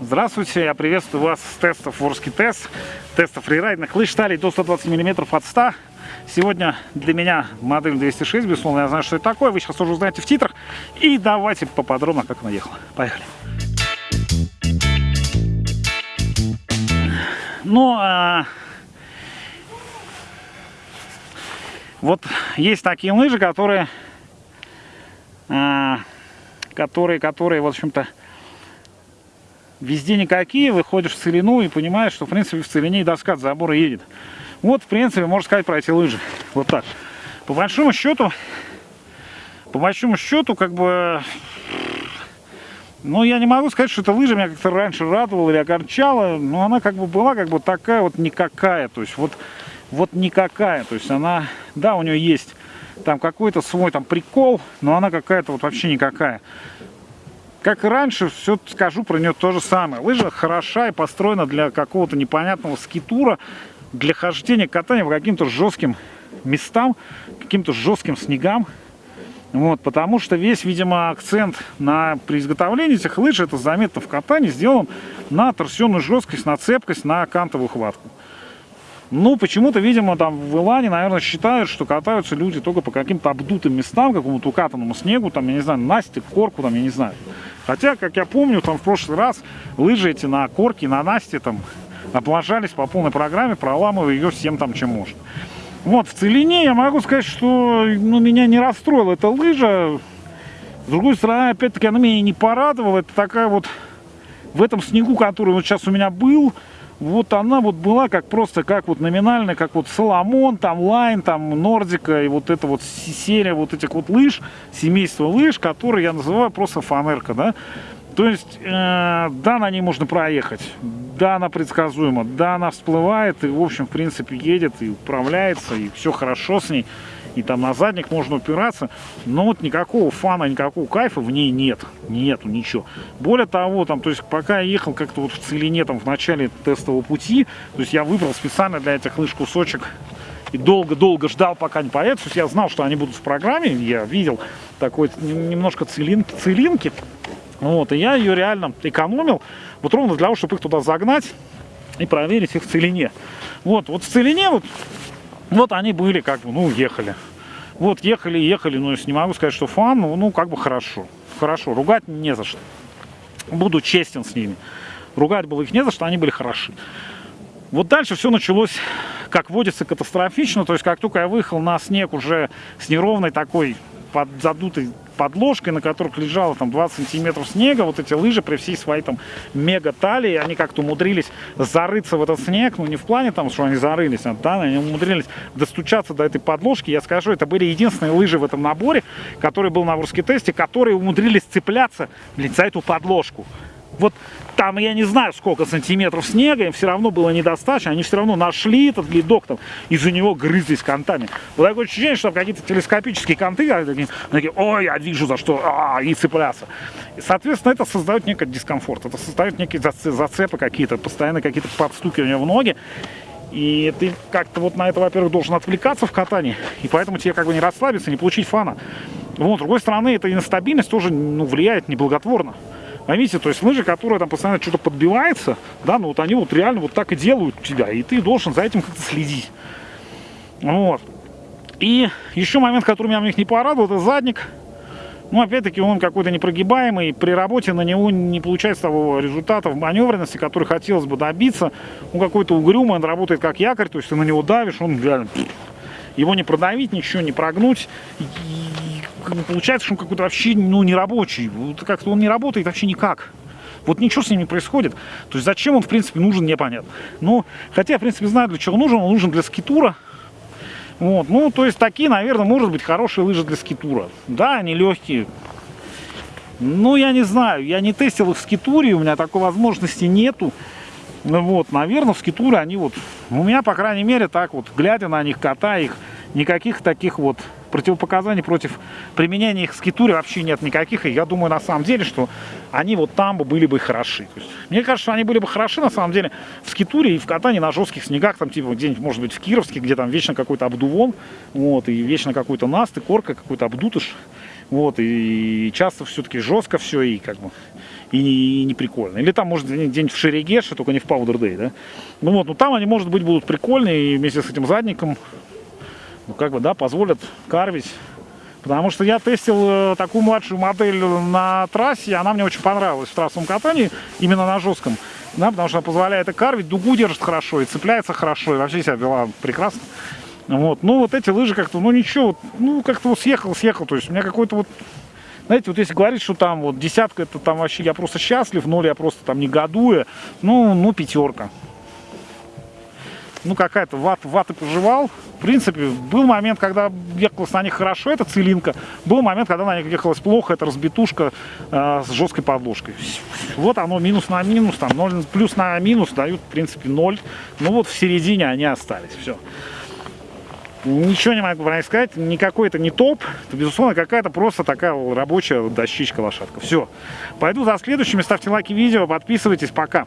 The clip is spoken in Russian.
Здравствуйте, я приветствую вас с тестов Ворский тест, тестов фрирайдных лыж стали до 120 мм от 100. Сегодня для меня модель 206, безусловно, я знаю, что это такое, вы сейчас уже узнаете в титрах. И давайте поподробно, как она ехала. Поехали. Ну, а... вот есть такие лыжи, которые, а... которые, которые, в общем-то, везде никакие, выходишь в целину и понимаешь, что, в принципе, в целине и доска от забора едет. Вот, в принципе, можно сказать про эти лыжи. Вот так. По большому счету, по большому счету, как бы, ну, я не могу сказать, что эта лыжа меня как-то раньше радовала или огорчала, но она как бы была как бы такая вот никакая, то есть вот, вот никакая, то есть она, да, у нее есть там какой-то свой там прикол, но она какая-то вот вообще никакая как и раньше, все скажу про нее то же самое. Лыжа хороша и построена для какого-то непонятного скитура, для хождения, катания по каким-то жестким местам, каким-то жестким снегам. Вот, потому что весь, видимо, акцент на, при изготовлении этих лыж, это заметно в катании, сделан на торсионную жесткость, на цепкость, на кантовую хватку. Ну, почему-то, видимо, там в Илане, наверное, считают, что катаются люди только по каким-то обдутым местам, какому-то укатанному снегу, там, я не знаю, настик, корку, там, я не знаю. Хотя, как я помню, там в прошлый раз лыжи эти на корке, на насте, там, облажались по полной программе, проламывая ее всем там, чем можно. Вот, в целине я могу сказать, что ну, меня не расстроила эта лыжа. С другой стороны, опять-таки, она меня не порадовала. Это такая вот, в этом снегу, который вот сейчас у меня был, вот она вот была как просто, как вот номинальная, как вот Соломон, там Лайн, там Нордика, и вот эта вот серия вот этих вот лыж, семейство лыж, которые я называю просто фанерка, да. То есть, э, да, на ней можно проехать, да, она предсказуема, да, она всплывает, и, в общем, в принципе, едет и управляется, и все хорошо с ней и там на задник можно упираться, но вот никакого фана, никакого кайфа в ней нет, нету ничего. Более того, там, то есть пока я ехал как-то вот в целине, там, в начале тестового пути, то есть я выбрал специально для этих лыж кусочек и долго-долго ждал, пока не появится. То есть я знал, что они будут в программе, я видел такой немножко целин, целинки, вот, и я ее реально экономил, вот ровно для того, чтобы их туда загнать и проверить их в целине. Вот, вот в целине вот вот они были, как бы, ну, ехали. Вот, ехали, ехали, но если не могу сказать, что фан, ну, ну, как бы хорошо. Хорошо, ругать не за что. Буду честен с ними. Ругать было их не за что, они были хороши. Вот дальше все началось, как водится, катастрофично. То есть, как только я выехал на снег уже с неровной такой под задутой подложкой, на которых лежало там 20 сантиметров снега, вот эти лыжи при всей своей там мега талии, они как-то умудрились зарыться в этот снег, ну не в плане там, что они зарылись, а, да, они умудрились достучаться до этой подложки, я скажу, это были единственные лыжи в этом наборе, который был на Ворске тесте, которые умудрились цепляться, блин, за эту подложку. Вот там, я не знаю, сколько сантиметров снега, им все равно было недостаточно, они все равно нашли этот ледок там, из-за него грызлись контами. Вот такое ощущение, что какие-то телескопические конты, такие, такие, ой, я вижу за что, а, и цепляться. И, соответственно, это создает некий дискомфорт, это создает некие зацепы какие-то, постоянно какие-то подстукивания в ноги. И ты как-то вот на это, во-первых, должен отвлекаться в катании, и поэтому тебе как бы не расслабиться, не получить фана. Вот, с другой стороны, эта нестабильность тоже ну, влияет неблаготворно. Поймите, то есть лыжи, которые там постоянно что-то подбивается, да, ну вот они вот реально вот так и делают тебя, и ты должен за этим как-то следить. Вот. И еще момент, который меня в них не порадовал, это задник. Ну, опять-таки, он какой-то непрогибаемый, при работе на него не получается того результата в маневренности, который хотелось бы добиться. Он какой-то угрюмый, он работает как якорь, то есть ты на него давишь, он реально... Его не продавить, ничего не прогнуть. И получается, что он какой-то вообще ну, не рабочий. Как-то он не работает вообще никак. Вот ничего с ним не происходит. То есть зачем он, в принципе, нужен, непонятно. Ну, хотя, в принципе, знаю, для чего он нужен. Он нужен для скитура. Вот, ну, то есть такие, наверное, может быть, хорошие лыжи для скитура. Да, они легкие. Ну, я не знаю, я не тестил их в скитуре, у меня такой возможности нету. Вот, наверное, в скитуре они вот, у меня, по крайней мере, так вот, глядя на них, катая их, никаких таких вот противопоказаний против применения их в скитуре вообще нет никаких. И я думаю, на самом деле, что они вот там бы были бы хороши. Есть, мне кажется, что они были бы хороши, на самом деле, в скитуре и в катании на жестких снегах, там, типа, где-нибудь, может быть, в Кировске, где там вечно какой-то обдувон, вот, и вечно какой-то наст, и корка, какой-то обдутыш, вот, и часто все-таки жестко все, и как бы, и, и не прикольно. Или там, может, где-нибудь в Шерегеше, только не в Powder Day, да? Ну вот, ну там они, может быть, будут прикольные, и вместе с этим задником, ну как бы, да, позволят карвить. Потому что я тестил э, такую младшую модель на трассе, она мне очень понравилась в трассовом катании, именно на жестком. Да, потому что она позволяет и карвить, дугу держит хорошо, и цепляется хорошо, и вообще себя вела прекрасно. Вот. Ну, вот эти лыжи как-то, ну, ничего, ну, как-то вот съехал, съехал. То есть у меня какой-то вот, знаете, вот если говорить, что там вот десятка, это там вообще я просто счастлив, ноль я просто там негодую, ну, ну, пятерка. Ну, какая-то ват, ваты пожевал. В принципе, был момент, когда ехалось на них хорошо, это целинка. Был момент, когда на них ехалось плохо, это разбитушка э, с жесткой подложкой. Вот оно минус на минус, там 0, плюс на минус дают, в принципе, 0. Ну вот в середине они остались, все. Ничего не могу про сказать, никакой это не топ, это, безусловно, какая-то просто такая рабочая дощичка лошадка. Все, пойду за следующими, ставьте лайки видео, подписывайтесь, пока.